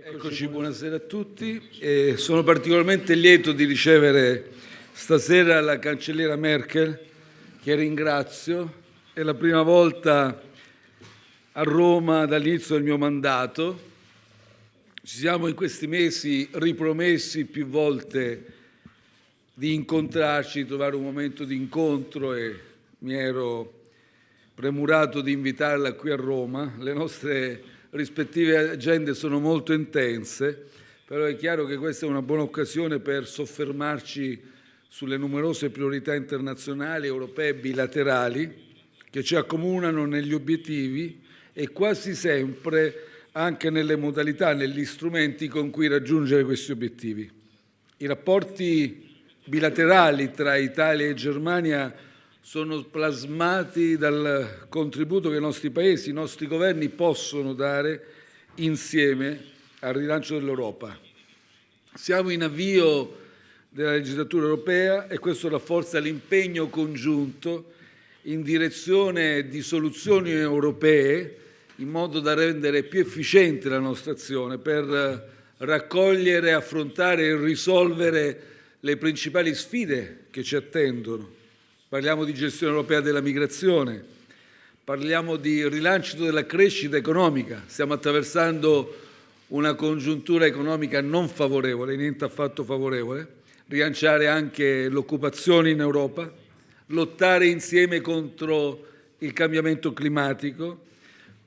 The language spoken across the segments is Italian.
Eccoci, buonasera a tutti. E sono particolarmente lieto di ricevere stasera la cancelliera Merkel, che ringrazio. È la prima volta a Roma dall'inizio del mio mandato. Ci siamo in questi mesi ripromessi più volte di incontrarci, di trovare un momento di incontro e mi ero premurato di invitarla qui a Roma. Le nostre rispettive agende sono molto intense, però è chiaro che questa è una buona occasione per soffermarci sulle numerose priorità internazionali, europee e bilaterali che ci accomunano negli obiettivi e quasi sempre anche nelle modalità, negli strumenti con cui raggiungere questi obiettivi. I rapporti bilaterali tra Italia e Germania sono plasmati dal contributo che i nostri Paesi, i nostri governi possono dare insieme al rilancio dell'Europa. Siamo in avvio della legislatura europea e questo rafforza l'impegno congiunto in direzione di soluzioni europee in modo da rendere più efficiente la nostra azione per raccogliere, affrontare e risolvere le principali sfide che ci attendono parliamo di gestione europea della migrazione, parliamo di rilancio della crescita economica. Stiamo attraversando una congiuntura economica non favorevole, niente affatto favorevole, rilanciare anche l'occupazione in Europa, lottare insieme contro il cambiamento climatico,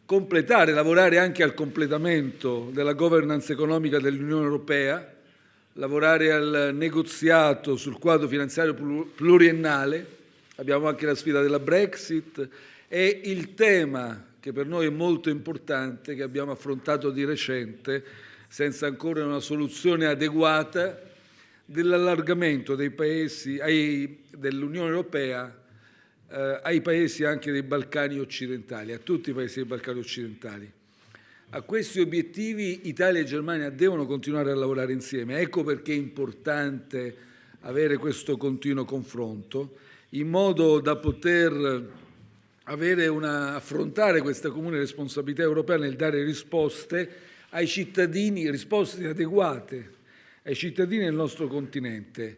completare, lavorare anche al completamento della governance economica dell'Unione Europea, lavorare al negoziato sul quadro finanziario pluriennale, abbiamo anche la sfida della Brexit e il tema che per noi è molto importante, che abbiamo affrontato di recente, senza ancora una soluzione adeguata, dell'allargamento dei paesi dell'Unione Europea eh, ai paesi anche dei Balcani occidentali, a tutti i paesi dei Balcani occidentali. A questi obiettivi Italia e Germania devono continuare a lavorare insieme. Ecco perché è importante avere questo continuo confronto in modo da poter una, affrontare questa comune responsabilità europea nel dare risposte ai cittadini, risposte adeguate ai cittadini del nostro continente.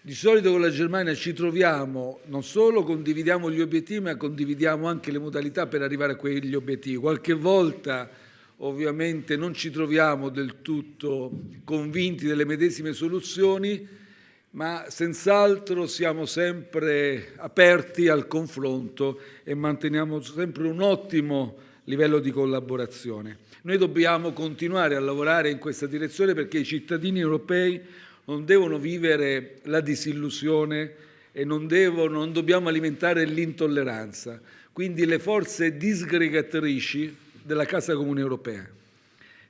Di solito con la Germania ci troviamo, non solo condividiamo gli obiettivi, ma condividiamo anche le modalità per arrivare a quegli obiettivi. Qualche volta ovviamente non ci troviamo del tutto convinti delle medesime soluzioni, ma senz'altro siamo sempre aperti al confronto e manteniamo sempre un ottimo livello di collaborazione. Noi dobbiamo continuare a lavorare in questa direzione perché i cittadini europei non devono vivere la disillusione e non, devono, non dobbiamo alimentare l'intolleranza, quindi le forze disgregatrici della Casa Comune Europea.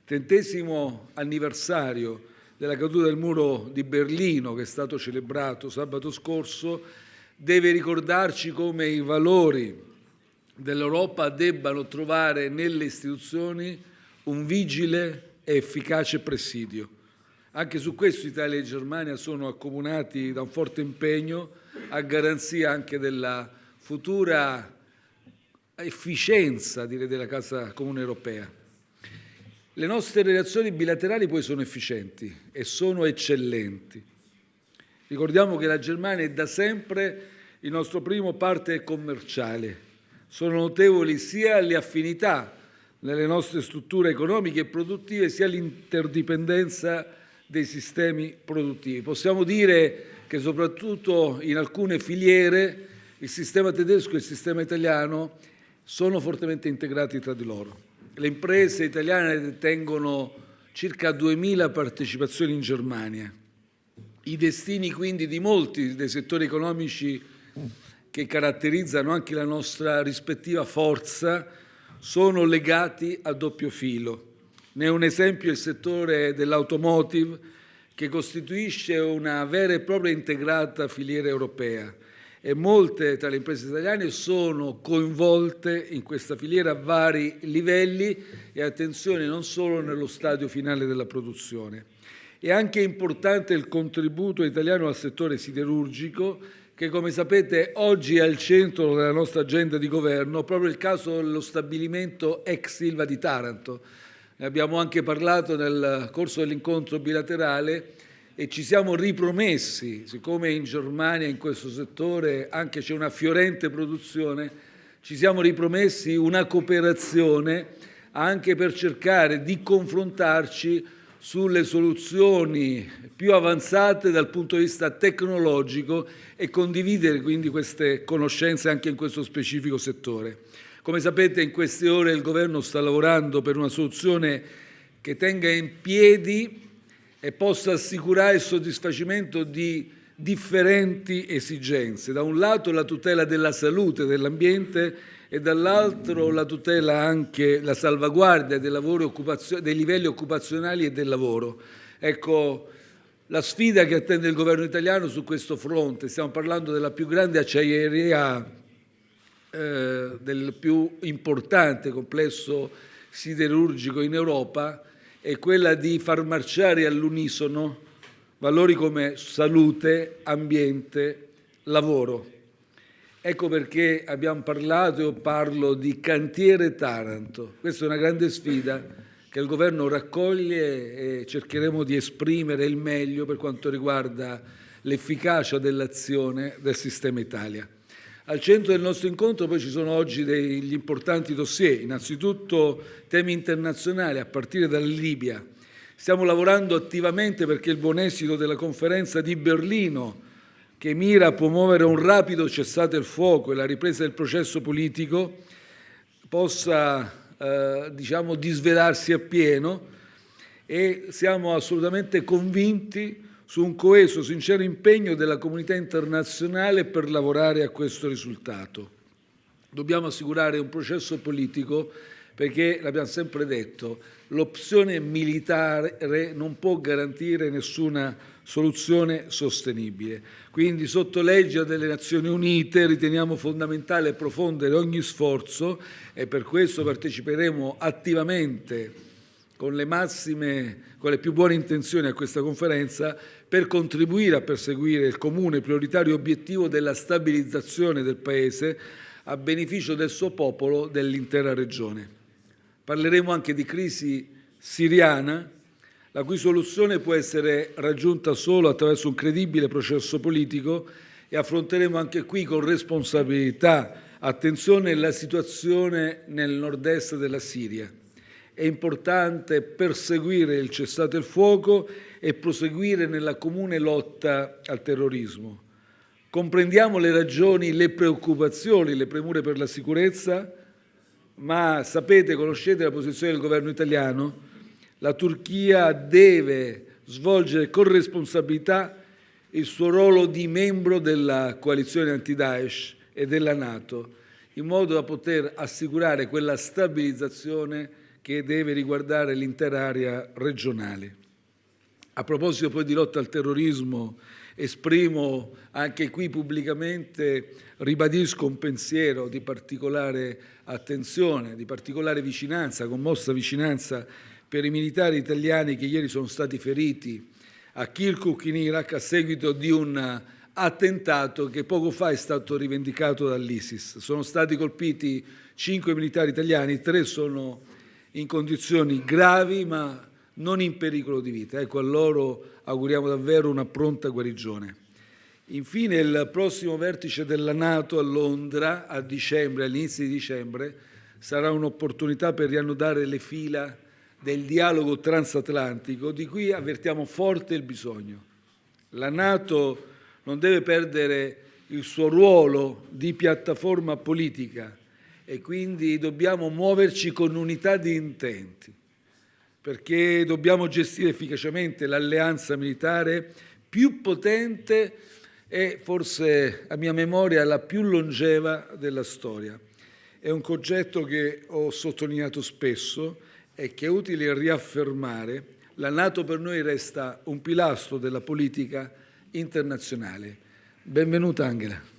Trentesimo anniversario della caduta del muro di Berlino, che è stato celebrato sabato scorso, deve ricordarci come i valori dell'Europa debbano trovare nelle istituzioni un vigile e efficace presidio. Anche su questo Italia e Germania sono accomunati da un forte impegno a garanzia anche della futura efficienza direi, della Casa Comune Europea. Le nostre relazioni bilaterali poi sono efficienti e sono eccellenti. Ricordiamo che la Germania è da sempre il nostro primo partner commerciale. Sono notevoli sia le affinità nelle nostre strutture economiche e produttive, sia l'interdipendenza dei sistemi produttivi. Possiamo dire che soprattutto in alcune filiere il sistema tedesco e il sistema italiano sono fortemente integrati tra di loro. Le imprese italiane detengono circa 2.000 partecipazioni in Germania. I destini quindi di molti dei settori economici che caratterizzano anche la nostra rispettiva forza sono legati a doppio filo. Ne è un esempio il settore dell'automotive che costituisce una vera e propria integrata filiera europea e molte tra le imprese italiane sono coinvolte in questa filiera a vari livelli e attenzione non solo nello stadio finale della produzione. È anche importante il contributo italiano al settore siderurgico che come sapete oggi è al centro della nostra agenda di governo proprio il caso dello stabilimento ex Silva di Taranto. ne abbiamo anche parlato nel corso dell'incontro bilaterale e ci siamo ripromessi, siccome in Germania in questo settore anche c'è una fiorente produzione, ci siamo ripromessi una cooperazione anche per cercare di confrontarci sulle soluzioni più avanzate dal punto di vista tecnologico e condividere quindi queste conoscenze anche in questo specifico settore. Come sapete in queste ore il Governo sta lavorando per una soluzione che tenga in piedi e possa assicurare il soddisfacimento di differenti esigenze. Da un lato la tutela della salute dell'ambiente e dall'altro la tutela anche, la salvaguardia dei, dei livelli occupazionali e del lavoro. Ecco, la sfida che attende il governo italiano su questo fronte, stiamo parlando della più grande acciaieria, eh, del più importante complesso siderurgico in Europa, è quella di far marciare all'unisono valori come salute, ambiente, lavoro. Ecco perché abbiamo parlato e parlo di cantiere Taranto. Questa è una grande sfida che il Governo raccoglie e cercheremo di esprimere il meglio per quanto riguarda l'efficacia dell'azione del sistema Italia. Al centro del nostro incontro poi ci sono oggi degli importanti dossier, innanzitutto temi internazionali a partire dalla Libia. Stiamo lavorando attivamente perché il buon esito della conferenza di Berlino, che mira a promuovere un rapido cessate il fuoco e la ripresa del processo politico, possa eh, diciamo, disvelarsi appieno e siamo assolutamente convinti su un coeso, sincero impegno della comunità internazionale per lavorare a questo risultato. Dobbiamo assicurare un processo politico perché, l'abbiamo sempre detto, l'opzione militare non può garantire nessuna soluzione sostenibile. Quindi sotto legge delle Nazioni Unite riteniamo fondamentale profondere ogni sforzo e per questo parteciperemo attivamente con le massime, con le più buone intenzioni a questa conferenza per contribuire a perseguire il comune prioritario obiettivo della stabilizzazione del Paese a beneficio del suo popolo, dell'intera regione. Parleremo anche di crisi siriana, la cui soluzione può essere raggiunta solo attraverso un credibile processo politico e affronteremo anche qui con responsabilità, attenzione, la situazione nel nord-est della Siria. È importante perseguire il cessate il fuoco e proseguire nella comune lotta al terrorismo. Comprendiamo le ragioni, le preoccupazioni, le premure per la sicurezza, ma sapete, conoscete la posizione del governo italiano, la Turchia deve svolgere con responsabilità il suo ruolo di membro della coalizione anti-Daesh e della Nato, in modo da poter assicurare quella stabilizzazione che deve riguardare l'intera area regionale. A proposito poi di lotta al terrorismo, esprimo anche qui pubblicamente, ribadisco un pensiero di particolare attenzione, di particolare vicinanza, commossa vicinanza per i militari italiani che ieri sono stati feriti a Kirkuk in Iraq a seguito di un attentato che poco fa è stato rivendicato dall'ISIS. Sono stati colpiti cinque militari italiani, tre sono in condizioni gravi ma non in pericolo di vita. Ecco, a loro auguriamo davvero una pronta guarigione. Infine, il prossimo vertice della Nato a Londra a dicembre, all'inizio di dicembre, sarà un'opportunità per riannodare le fila del dialogo transatlantico di cui avvertiamo forte il bisogno. La Nato non deve perdere il suo ruolo di piattaforma politica e quindi dobbiamo muoverci con unità di intenti perché dobbiamo gestire efficacemente l'alleanza militare più potente e forse a mia memoria la più longeva della storia. È un concetto che ho sottolineato spesso e che è utile riaffermare. La Nato per noi resta un pilastro della politica internazionale. Benvenuta Angela.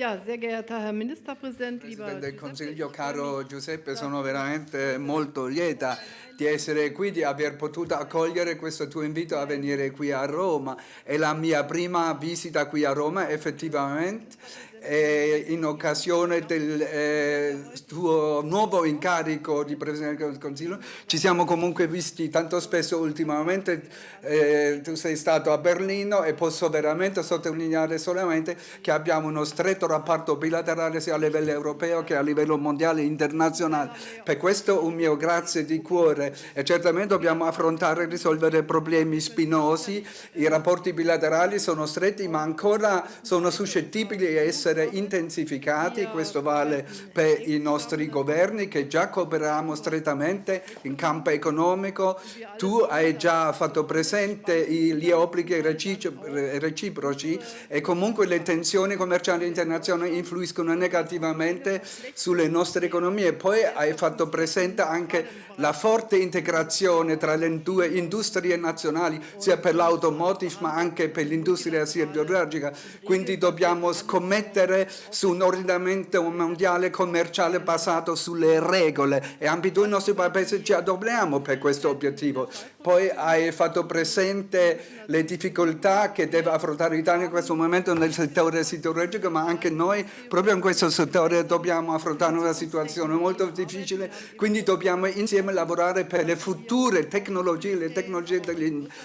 Ja, sehr geehrter Herr Ministerpräsident, Presidente del Consiglio, caro Giuseppe, sono veramente molto lieta di essere qui, di aver potuto accogliere questo tuo invito a venire qui a Roma. È la mia prima visita qui a Roma effettivamente eh, in occasione del eh, tuo nuovo incarico di Presidente del Consiglio. Ci siamo comunque visti tanto spesso ultimamente, eh, tu sei stato a Berlino e posso veramente sottolineare solamente che abbiamo uno stretto rapporto bilaterale sia a livello europeo che a livello mondiale e internazionale. Per questo un mio grazie di cuore e certamente dobbiamo affrontare e risolvere problemi spinosi, i rapporti bilaterali sono stretti ma ancora sono suscettibili di essere essere intensificati, questo vale per i nostri governi che già cooperiamo strettamente in campo economico, tu hai già fatto presente gli obblighi reciproci e comunque le tensioni commerciali internazionali influiscono negativamente sulle nostre economie, poi hai fatto presente anche la forte integrazione tra le due industrie nazionali, sia per l'automotive ma anche per l'industria siderurgica, quindi dobbiamo scommettere mettere su un ordinamento mondiale commerciale basato sulle regole. E ambedue i nostri paesi ci adoperiamo per questo obiettivo. Poi hai fatto presente le difficoltà che deve affrontare l'Italia in questo momento nel settore siderurgico, ma anche noi proprio in questo settore dobbiamo affrontare una situazione molto difficile, quindi dobbiamo insieme lavorare per le future tecnologie, le tecnologie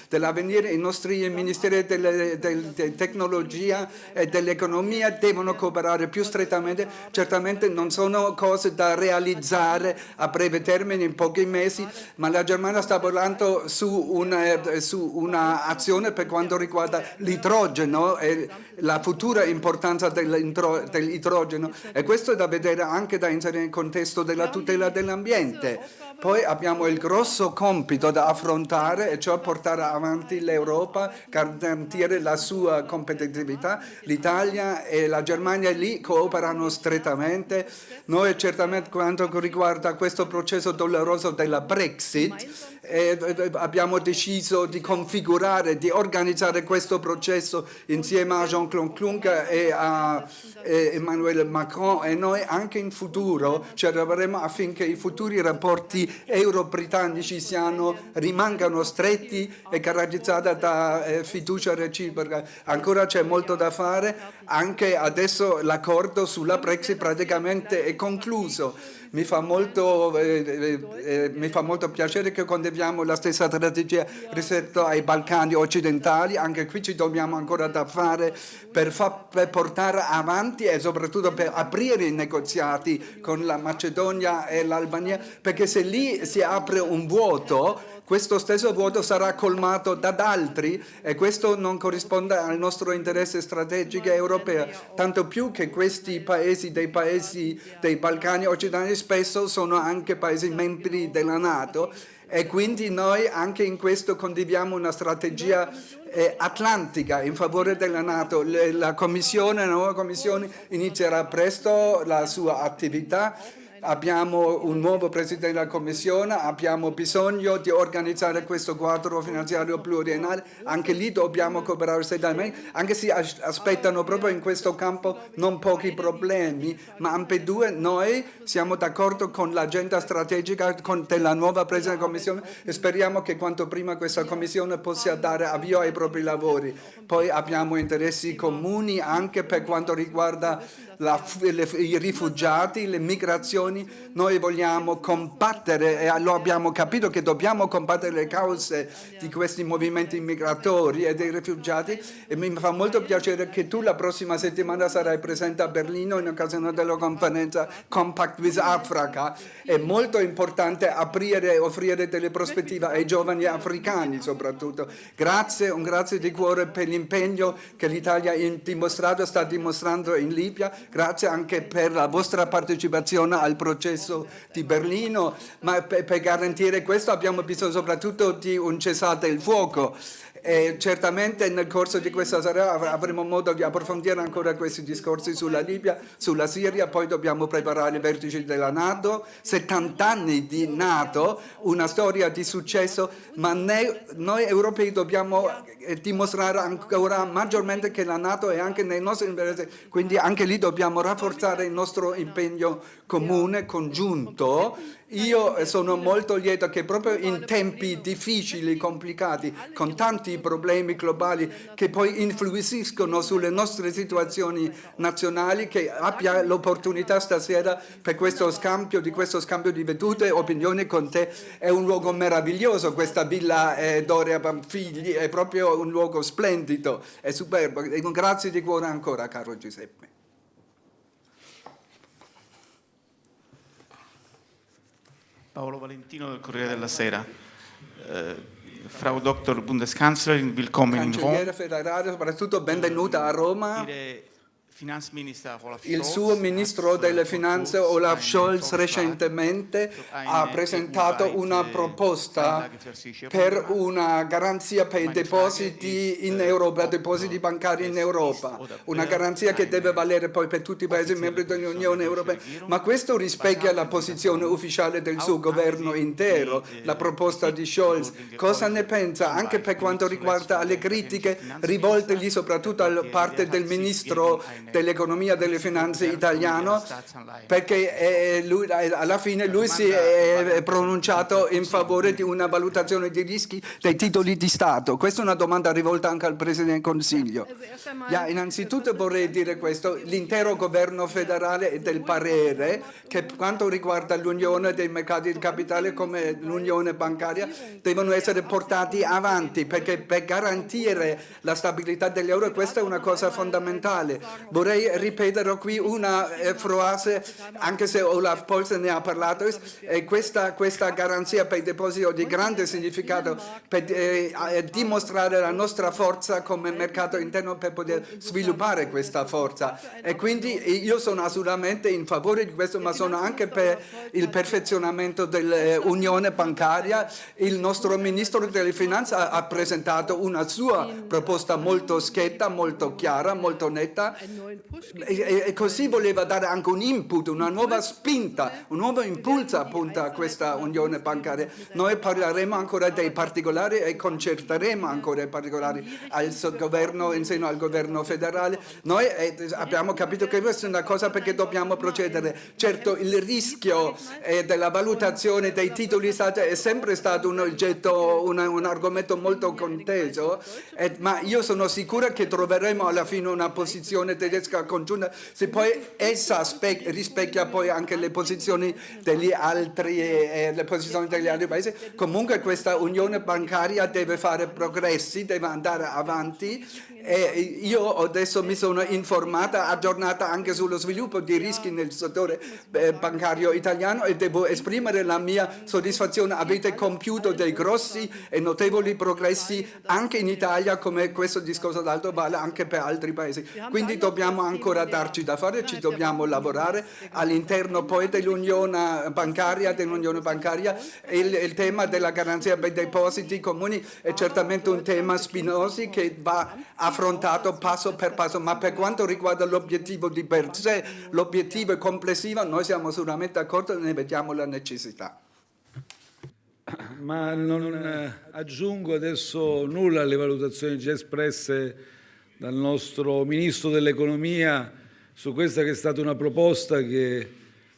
dell'avvenire, i nostri ministeri della tecnologia e dell'economia devono devono cooperare più strettamente, certamente non sono cose da realizzare a breve termine in pochi mesi, ma la Germania sta lavorando su un'azione per quanto riguarda l'idrogeno e la futura importanza dell'idrogeno e questo è da vedere anche da inserire nel contesto della tutela dell'ambiente. Poi abbiamo il grosso compito da affrontare e cioè portare avanti l'Europa, garantire la sua competitività. L'Italia e la Germania lì cooperano strettamente. Noi certamente quanto riguarda questo processo doloroso della Brexit e abbiamo deciso di configurare, di organizzare questo processo insieme a Jean-Claude Juncker e a Emmanuel Macron e noi anche in futuro ci lavoreremo affinché i futuri rapporti euro-britannici rimangano stretti e caratterizzati da eh, fiducia reciproca. Ancora c'è molto da fare, anche adesso l'accordo sulla Brexit praticamente è concluso. Mi fa molto, eh, eh, eh, mi fa molto piacere che condividiamo la stessa strategia rispetto ai Balcani occidentali, anche qui ci dobbiamo ancora da fare per, per portare avanti e soprattutto per aprire i negoziati con la Macedonia e l'Albania, perché se lì si apre un vuoto questo stesso vuoto sarà colmato da altri e questo non corrisponde al nostro interesse strategico europeo, tanto più che questi paesi dei paesi dei Balcani occidentali spesso sono anche paesi membri della Nato e quindi noi anche in questo condividiamo una strategia eh, atlantica in favore della Nato. La Commissione, la nuova Commissione inizierà presto la sua attività abbiamo un nuovo Presidente della Commissione, abbiamo bisogno di organizzare questo quadro finanziario pluriennale, anche lì dobbiamo cooperare strettamente, anche se aspettano proprio in questo campo non pochi problemi, ma ambedue noi siamo d'accordo con l'agenda strategica della nuova Presidente della Commissione e speriamo che quanto prima questa Commissione possa dare avvio ai propri lavori. Poi abbiamo interessi comuni anche per quanto riguarda la, le, i rifugiati, le migrazioni, noi vogliamo combattere e lo abbiamo capito che dobbiamo combattere le cause di questi movimenti migratori e dei rifugiati e mi fa molto piacere che tu la prossima settimana sarai presente a Berlino in occasione della conferenza Compact with Africa. È molto importante aprire e offrire delle prospettive ai giovani africani soprattutto. Grazie, un grazie di cuore per l'impegno che l'Italia ha dimostrato, sta dimostrando in Libia grazie anche per la vostra partecipazione al processo di Berlino, ma per, per garantire questo abbiamo bisogno soprattutto di un cessate il fuoco. E certamente nel corso di questa sera avremo modo di approfondire ancora questi discorsi sulla Libia, sulla Siria, poi dobbiamo preparare i vertici della Nato, 70 anni di Nato, una storia di successo, ma noi europei dobbiamo eh, dimostrare ancora maggiormente che la Nato è anche nei nostri interessi, quindi anche lì dobbiamo rafforzare il nostro impegno comune, congiunto Io sono molto lieto che proprio in tempi difficili, complicati, con tanti problemi globali che poi influiscono sulle nostre situazioni nazionali, che abbia l'opportunità stasera per questo scambio, di questo scambio di vedute e opinioni con te. È un luogo meraviglioso questa villa eh, Doria Pamfigli, è proprio un luogo splendido, è superbo. Grazie di cuore ancora, caro Giuseppe. Paolo Valentino del Corriere della Sera. Eh, Frau Dr. Bundeskanzlerin, willkommen in Rom. Cancelliere federale, soprattutto benvenuta a Roma. Olaf Il suo ministro delle finanze Olaf Scholz recentemente ha presentato una EU-weite proposta per una garanzia per i depositi in äh, Europa, depositi bancari in Europa, una wird garanzia che deve valere poi per tutti i Paesi membri dell'Unione Europea. Ma questo rispecchia la posizione ufficiale del suo governo intero, la proposta di Scholz. Cosa ne pensa? Anche per quanto riguarda le critiche rivoltegli Finanzminister, soprattutto da parte del ministro dell'economia e delle finanze italiano perché eh, lui, eh, alla fine lui si è pronunciato in favore di una valutazione di rischi dei titoli di Stato. Questa è una domanda rivolta anche al Presidente del Consiglio. Ja, innanzitutto vorrei dire questo, l'intero governo federale è del parere che per quanto riguarda l'unione dei mercati di capitale come l'unione bancaria devono essere portati avanti perché per garantire la stabilità dell'euro questa è una cosa fondamentale. Vorrei ripetere qui una eh, frase, anche se Olaf Scholz ne ha parlato, questa, questa garanzia per i depositi di grande significato per eh, eh, dimostrare la nostra forza come mercato interno per poter sviluppare questa forza. E quindi io sono assolutamente in favore di questo, ma sono anche per il perfezionamento dell'unione bancaria. Il nostro ministro delle finanze ha, presentato una sua proposta molto schietta, molto chiara, molto netta e, così voleva dare anche un input, una nuova spinta, un nuovo impulso appunto a questa unione bancaria. Noi parleremo ancora dei particolari e concerteremo ancora i particolari al governo, in seno al governo federale. Noi eh, abbiamo capito che questa è una cosa perché dobbiamo procedere. Certo il rischio eh, della valutazione dei titoli di Stato è sempre stato un oggetto, un argomento molto conteso, eh, ma io sono sicura che troveremo alla fine una posizione tedesca congiunta, se poi essa spe- rispecchia poi anche le posizioni degli altri, eh, le posizioni degli altri paesi, comunque questa unione bancaria deve fare progressi, deve andare avanti e io adesso mi sono informata, aggiornata anche sullo sviluppo di rischi nel settore eh, bancario italiano e devo esprimere la mia soddisfazione. Avete compiuto dei grossi e notevoli progressi anche in Italia come questo discorso d'altro vale anche per altri paesi. Quindi dobbiamo ancora darci da fare, ci dobbiamo lavorare all'interno poi dell'unione bancaria, dell'unione bancaria. Il, il tema della garanzia per i depositi comuni è certamente un tema spinoso che va affrontato passo per passo, ma per quanto riguarda l'obiettivo di per sé, l'obiettivo è complessivo, noi siamo sicuramente d'accordo e ne vediamo la necessità. Ma non eh, aggiungo adesso nulla alle valutazioni già espresse dal nostro Ministro dell'Economia su questa che è stata una proposta che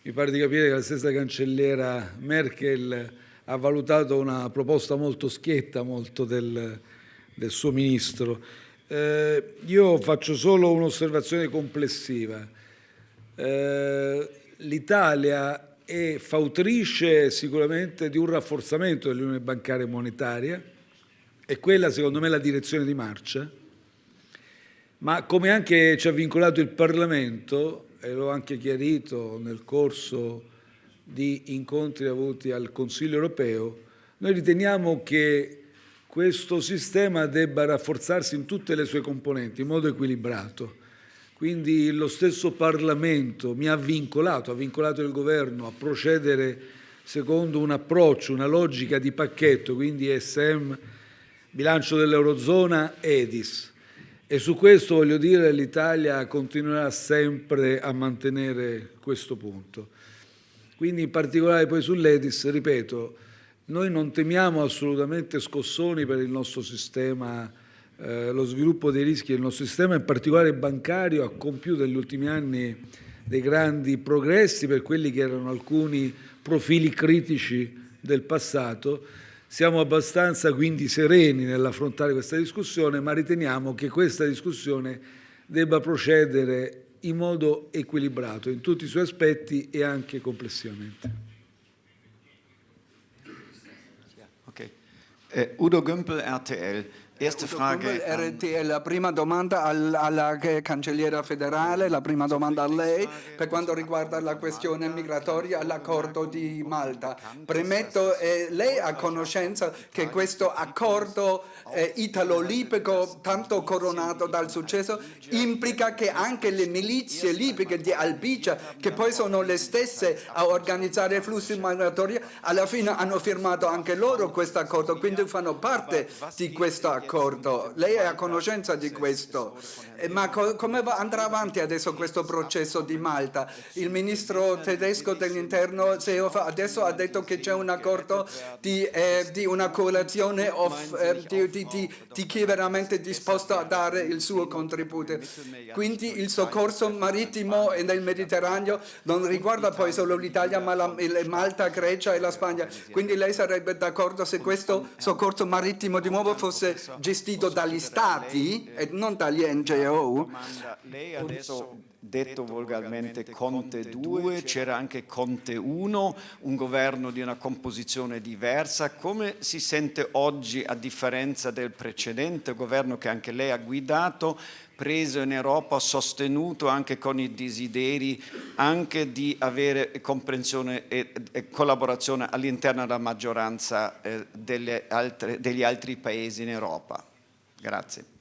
mi pare di capire che la stessa cancelliera Merkel ha valutato una proposta molto schietta, molto del, del suo Ministro. Eh, io faccio solo un'osservazione complessiva. Eh, L'Italia è fautrice sicuramente di un rafforzamento dell'unione bancaria e monetaria, e quella secondo me è la direzione di marcia, ma come anche ci ha vincolato il Parlamento, e l'ho anche chiarito nel corso di incontri avuti al Consiglio europeo, noi riteniamo che questo sistema debba rafforzarsi in tutte le sue componenti in modo equilibrato. Quindi lo stesso Parlamento mi ha vincolato, ha vincolato il Governo a procedere secondo un approccio, una logica di pacchetto, quindi ESM, bilancio dell'Eurozona, EDIS. E su questo voglio dire l'Italia continuerà sempre a mantenere questo punto. Quindi in particolare poi sull'EDIS, ripeto, noi non temiamo assolutamente scossoni per il nostro sistema eh, lo sviluppo dei rischi del nostro sistema, in particolare bancario, ha compiuto negli ultimi anni dei grandi progressi per quelli che erano alcuni profili critici del passato. Siamo abbastanza quindi sereni nell'affrontare questa discussione, ma riteniamo che questa discussione debba procedere in modo equilibrato in tutti i suoi aspetti e anche complessivamente. Okay. Äh, Udo Gümpel, RTL. Erste Frage. La prima domanda alla cancelliera federale, la prima domanda a lei per quanto riguarda la questione migratoria all'accordo di Malta. Premetto, eh, lei ha conoscenza che questo accordo eh, italo-libico, tanto coronato dal successo, implica che anche le milizie libiche di Albicia, che poi sono le stesse a organizzare i flussi migratori, alla fine hanno firmato anche loro questo accordo, quindi fanno parte di questo accordo d'accordo, lei è a conoscenza di questo, eh, ma co come andrà avanti adesso questo processo di Malta? Il ministro tedesco dell'interno adesso ha detto che c'è un accordo di, eh, di una coalizione eh, di, di, di, chi è veramente disposto a dare il suo contributo. Quindi il soccorso marittimo nel Mediterraneo non riguarda poi solo l'Italia, ma la, Malta, Grecia e la Spagna. Quindi lei sarebbe d'accordo se questo soccorso marittimo di nuovo fosse gestito dagli stati e non dagli NGO. Lei adesso detto volgarmente Conte 2, c'era anche Conte 1, un governo di una composizione diversa. Come si sente oggi, a differenza del precedente governo che anche lei ha guidato, preso in Europa, sostenuto anche con i desideri anche di avere comprensione e, e collaborazione all'interno della maggioranza eh, altre, degli altri paesi in Europa. Grazie.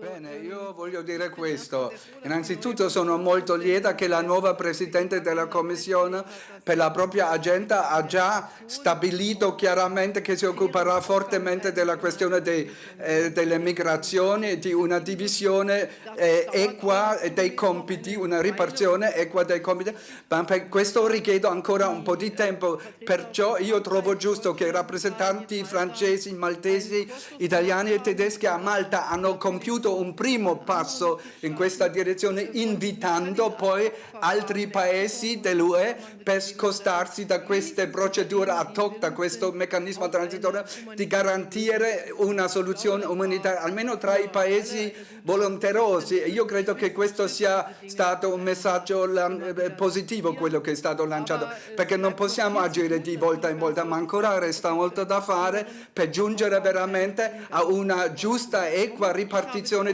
Bene, io voglio dire questo. Innanzitutto sono molto lieta che la nuova Presidente della Commissione per la propria agenda ha già stabilito chiaramente che si occuperà fortemente della questione dei, eh, delle migrazioni, di una divisione eh, equa dei compiti, una ripartizione equa dei compiti. Ma per questo richiedo ancora un po' di tempo, perciò io trovo giusto che i rappresentanti francesi, maltesi, italiani e tedeschi a Malta hanno compiuto un primo passo in questa direzione invitando poi altri paesi dell'UE per scostarsi da queste procedure ad hoc, da questo meccanismo transitorio di garantire una soluzione umanitaria almeno tra i paesi volonterosi. Io credo che questo sia stato un messaggio eh, positivo quello che è stato lanciato perché non possiamo agire di volta in volta ma ancora resta molto da fare per giungere veramente a una giusta e equa ripartizione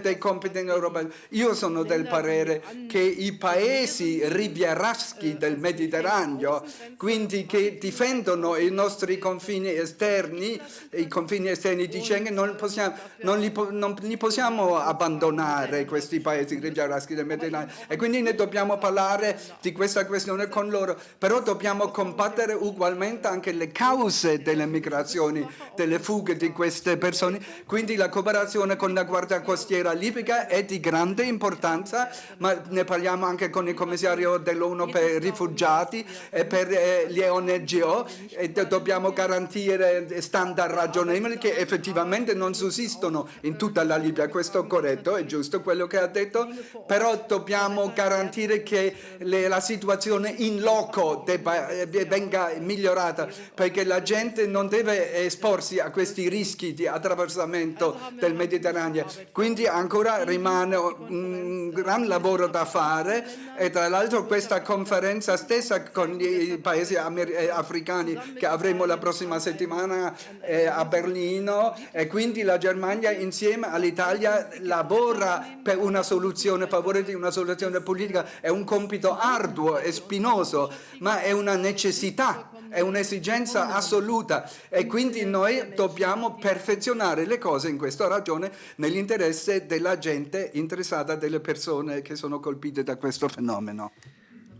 dei compiti in Europa. Io sono del parere che i paesi rivieraschi del Mediterraneo, quindi che difendono i nostri confini esterni, i confini esterni di Schengen, non, possiamo, non, li, non li, possiamo abbandonare questi paesi rivieraschi del Mediterraneo. E quindi ne dobbiamo parlare di questa questione con loro, però dobbiamo combattere ugualmente anche le cause delle migrazioni, delle fughe di queste persone, quindi la cooperazione con la Guardia Costiera libica è di grande importanza, ma ne parliamo anche con il commissario dell'ONU per i rifugiati e per eh, le ONGO e dobbiamo garantire standard ragionevoli che effettivamente non sussistono in tutta la Libia. Questo è corretto, è giusto quello che ha detto, però dobbiamo garantire che le, la situazione in loco debba, eh, venga migliorata perché la gente non deve esporsi a questi rischi di attraversamento del Mediterraneo quindi ancora rimane un gran lavoro da fare e tra l'altro questa conferenza stessa con i paesi eh, africani che avremo la prossima settimana eh, a Berlino e quindi la Germania insieme all'Italia lavora per una soluzione, a favore di una soluzione politica. È un compito arduo e spinoso, ma è una necessità è un'esigenza assoluta e quindi noi dobbiamo perfezionare le cose in questa ragione nell'interesse della gente interessata, delle persone che sono colpite da questo fenomeno.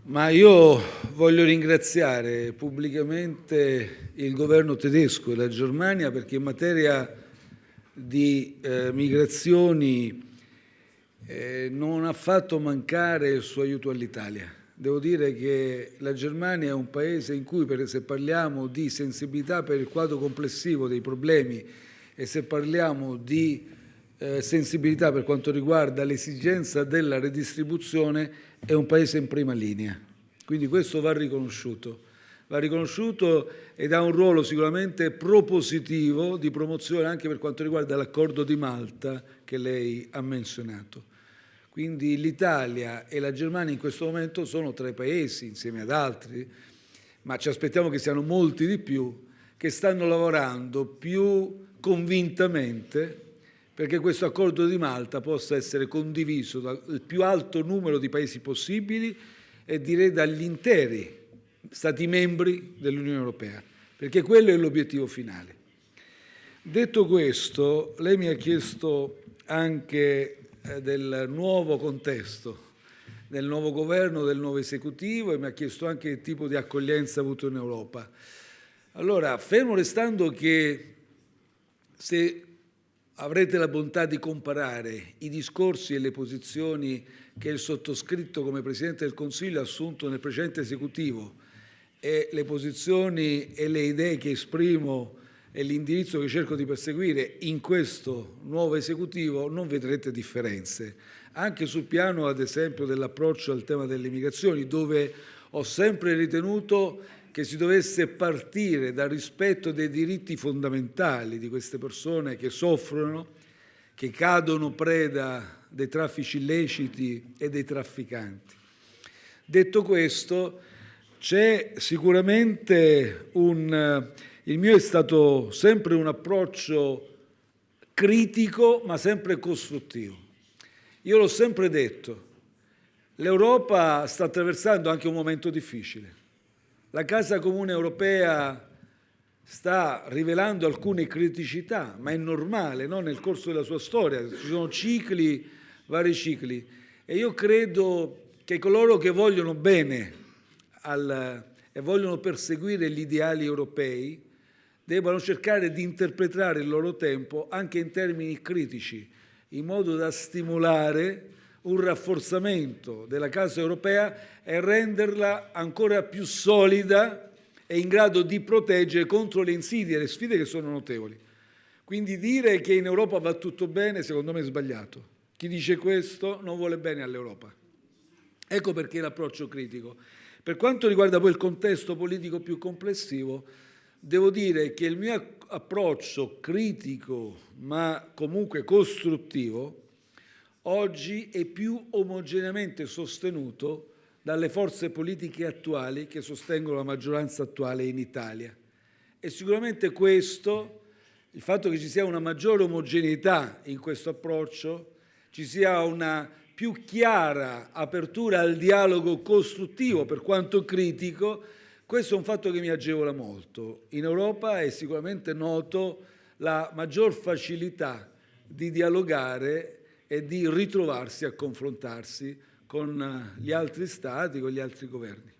Ma io voglio ringraziare pubblicamente il governo tedesco e la Germania perché in materia di eh, migrazioni eh, non ha fatto mancare il suo aiuto all'Italia devo dire che la Germania è un paese in cui, se parliamo di sensibilità per il quadro complessivo dei problemi e se parliamo di eh, sensibilità per quanto riguarda l'esigenza della redistribuzione, è un paese in prima linea. Quindi questo va riconosciuto. Va riconosciuto ed ha un ruolo sicuramente propositivo di promozione anche per quanto riguarda l'accordo di Malta che lei ha menzionato. Quindi l'Italia e la Germania in questo momento sono tra i paesi, insieme ad altri, ma ci aspettiamo che siano molti di più, che stanno lavorando più convintamente perché questo accordo di Malta possa essere condiviso dal più alto numero di paesi possibili e direi dagli interi Stati membri dell'Unione Europea, perché quello è l'obiettivo finale. Detto questo, lei mi ha chiesto anche del nuovo contesto, del nuovo governo, del nuovo esecutivo e mi ha chiesto anche il tipo di accoglienza avuto in Europa. Allora, fermo restando che se avrete la bontà di comparare i discorsi e le posizioni che il sottoscritto come Presidente del Consiglio ha assunto nel precedente esecutivo e le posizioni e le idee che esprimo e l'indirizzo che cerco di perseguire in questo nuovo esecutivo non vedrete differenze. Anche sul piano, ad esempio, dell'approccio al tema delle migrazioni, dove ho sempre ritenuto che si dovesse partire dal rispetto dei diritti fondamentali di queste persone che soffrono, che cadono preda dei traffici illeciti e dei trafficanti. Detto questo, c'è sicuramente un... Il mio è stato sempre un approccio critico, ma sempre costruttivo. Io l'ho sempre detto, l'Europa sta attraversando anche un momento difficile. La Casa Comune Europea sta rivelando alcune criticità, ma è normale no? nel corso della sua storia, ci sono cicli, vari cicli. E io credo che coloro che vogliono bene al, e vogliono perseguire gli ideali europei debbano cercare di interpretare il loro tempo anche in termini critici, in modo da stimolare un rafforzamento della Casa europea e renderla ancora più solida e in grado di proteggere contro le insidie e le sfide che sono notevoli. Quindi dire che in Europa va tutto bene, secondo me è sbagliato. Chi dice questo non vuole bene all'Europa. Ecco perché l'approccio critico. Per quanto riguarda poi il contesto politico più complessivo, devo dire che il mio approccio critico, ma comunque costruttivo, oggi è più omogeneamente sostenuto dalle forze politiche attuali che sostengono la maggioranza attuale in Italia. E sicuramente questo, il fatto che ci sia una maggiore omogeneità in questo approccio, ci sia una più chiara apertura al dialogo costruttivo, per quanto critico, questo è un fatto che mi agevola molto. In Europa è sicuramente noto la maggior facilità di dialogare e di ritrovarsi a confrontarsi con gli altri Stati, con gli altri governi.